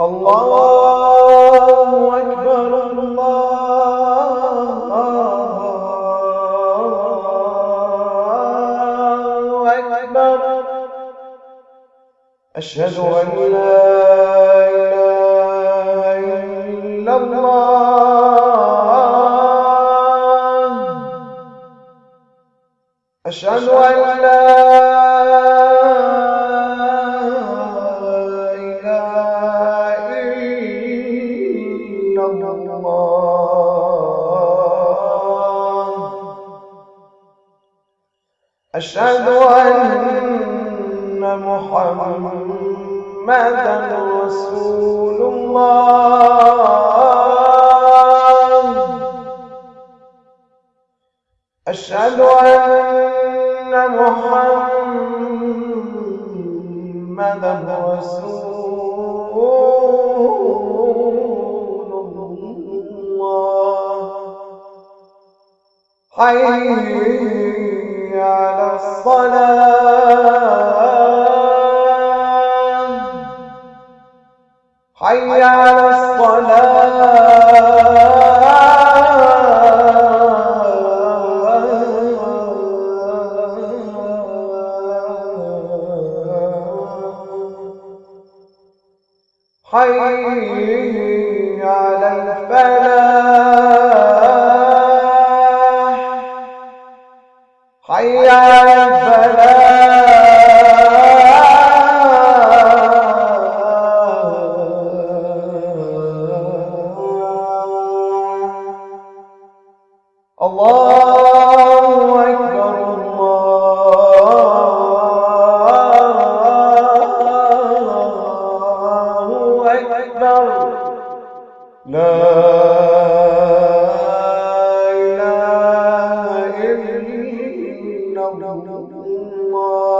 الله أكبر الله أكبر. أشهد أن لا إله إلا الله. أشهد أن لا أشهد أن محمدا رسول الله. أشهد أن محمدا رسول الله. حي الصلاة. حي على الصلاة. حي على الفلاح. حي على الفلاح الله أكبر الله أكبر لا إله إلا الله